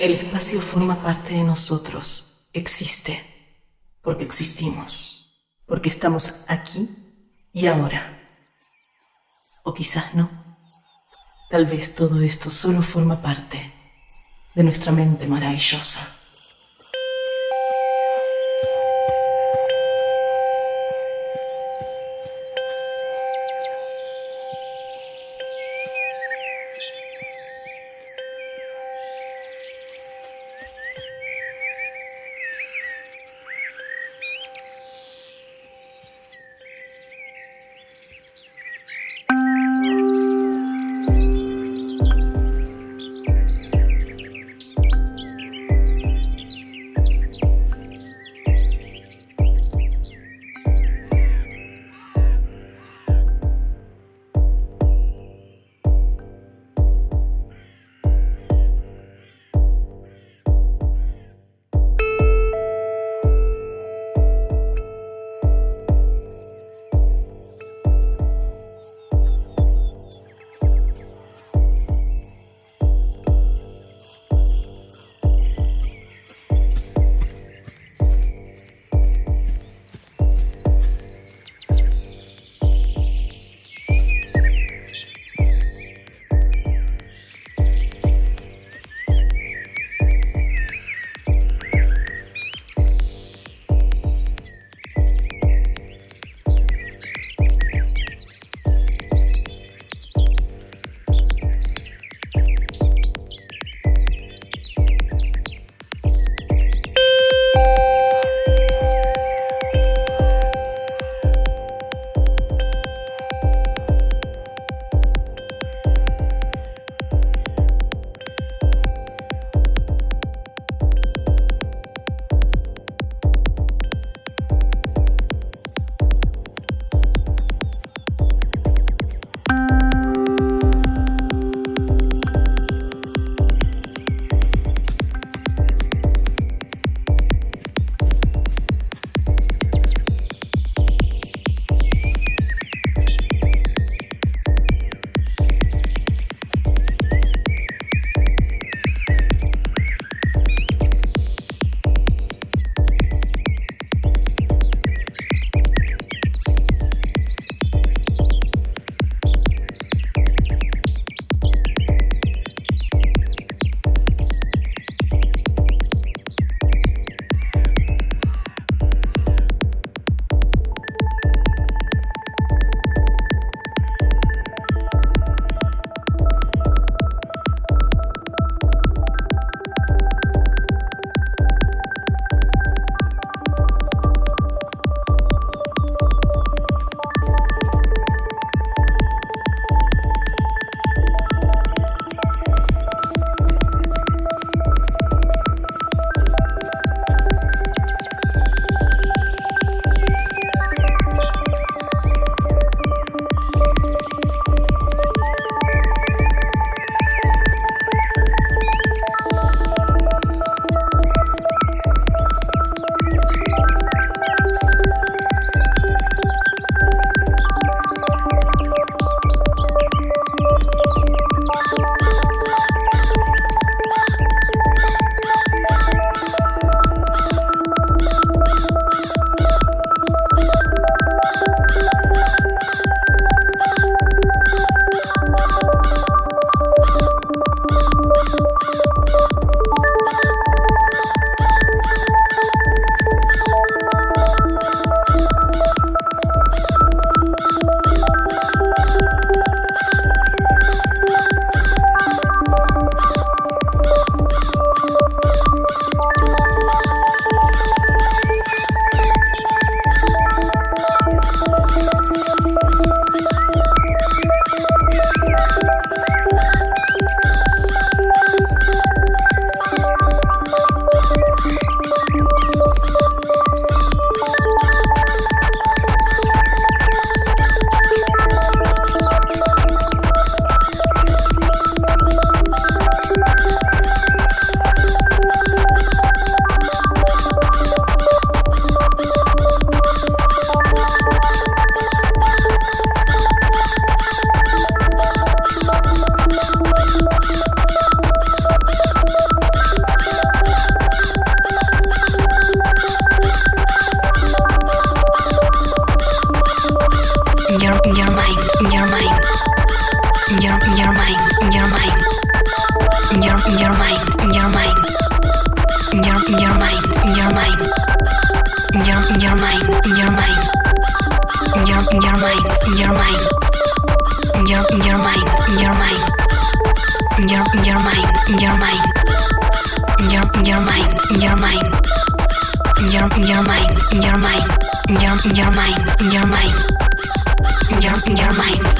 El espacio forma parte de nosotros, existe, porque existimos, porque estamos aquí y ahora. O quizás no. Tal vez todo esto solo forma parte de nuestra mente maravillosa.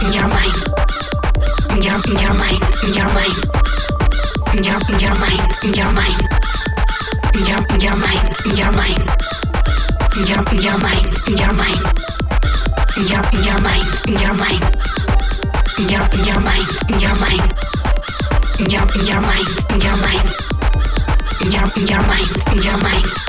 in your mind, in your mind, in your mind, in your mind, in your mind, in your mind, in your mind.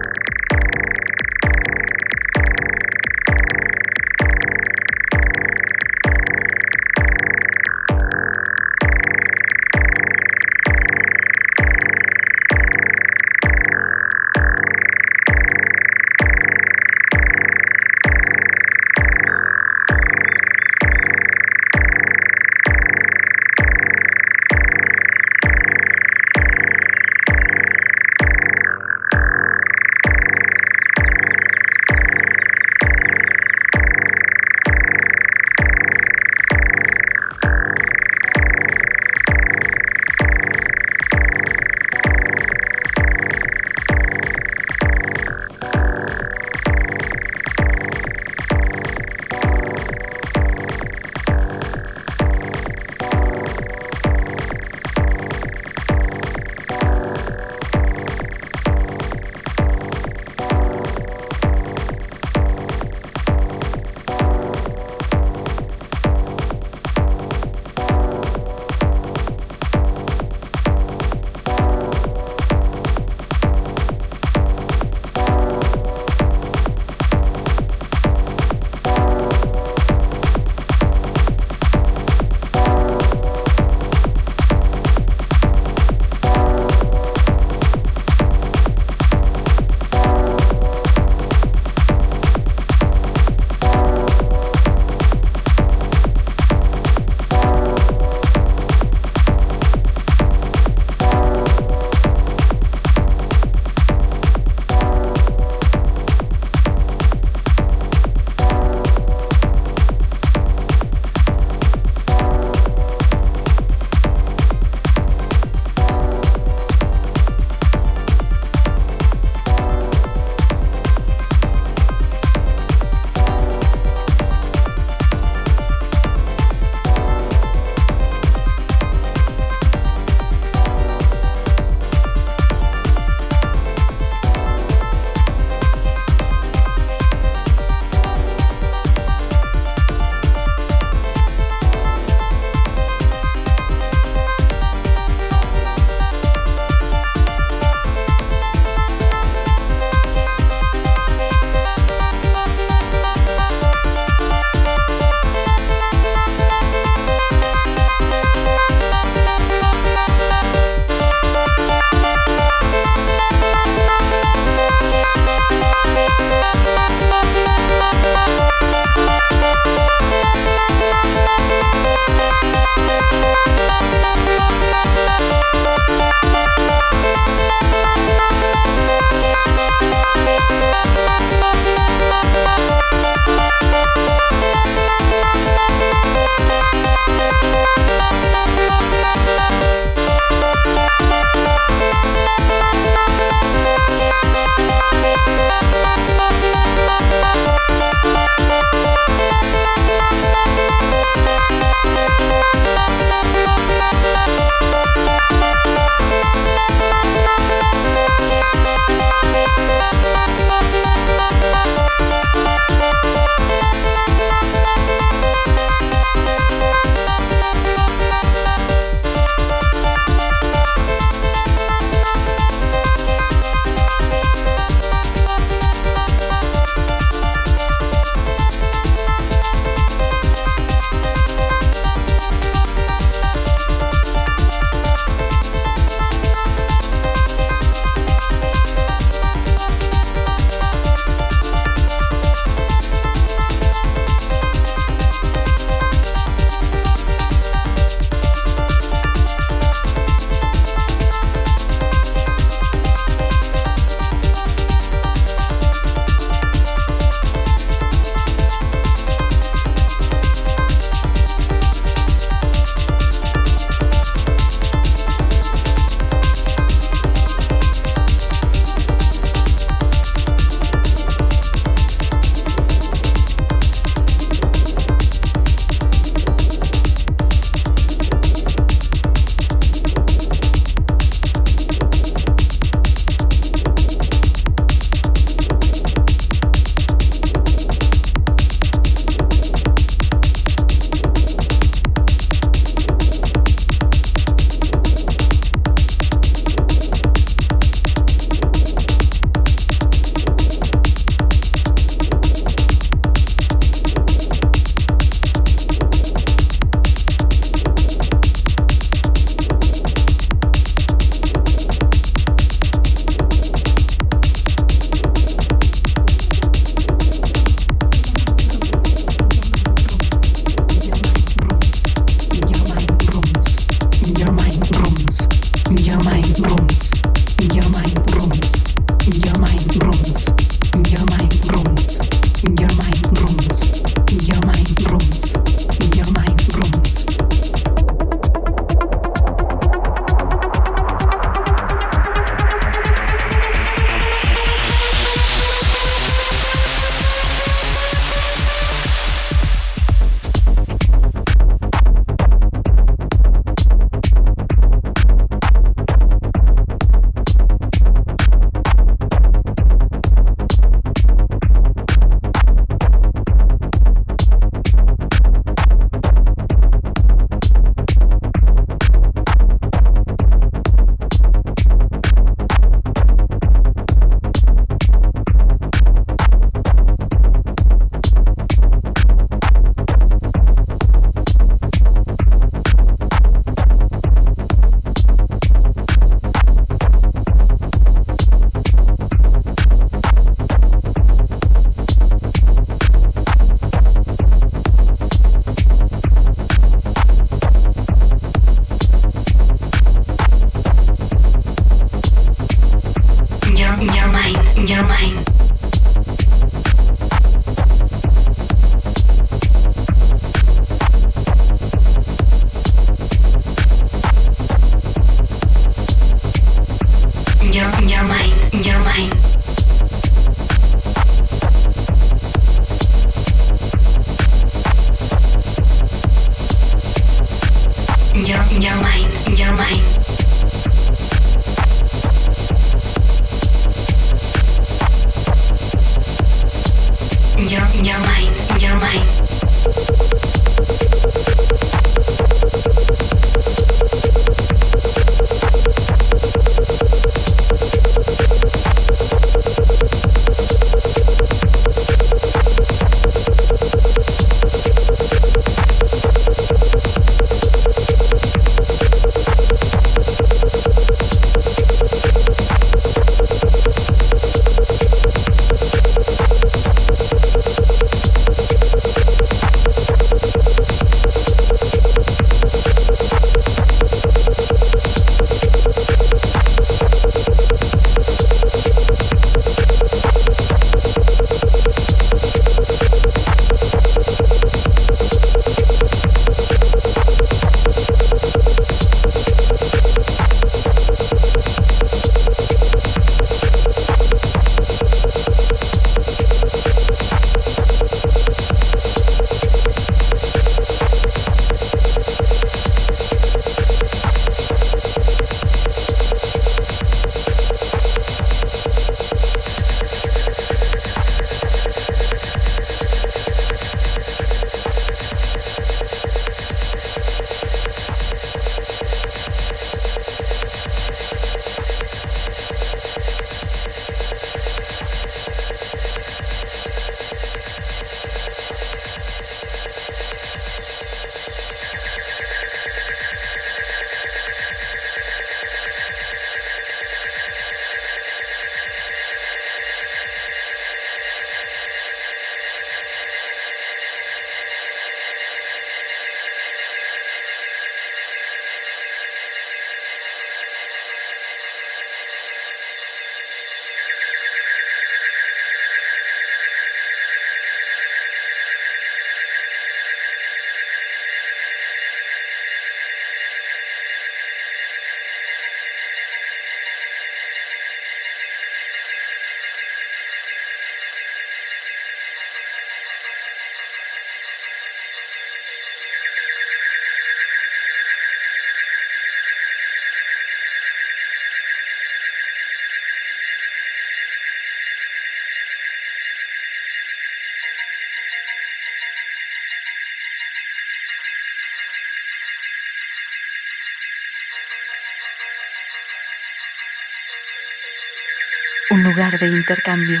Un lugar de intercambio.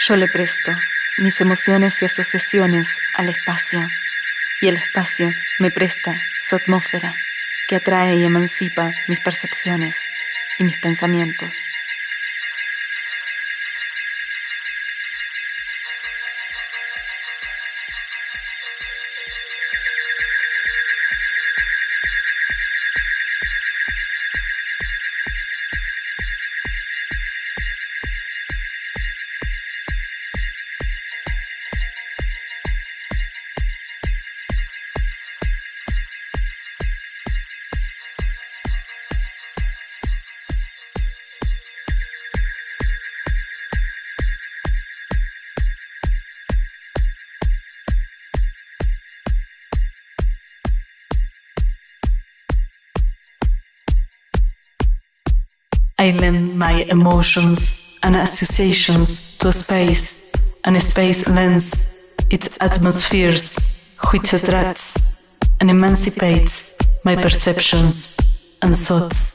Yo le presto mis emociones y asociaciones al espacio y el espacio me presta su atmósfera que atrae y emancipa mis percepciones y mis pensamientos. I lend my emotions and associations to space, and space lends its atmospheres, which attracts and emancipates my perceptions and thoughts.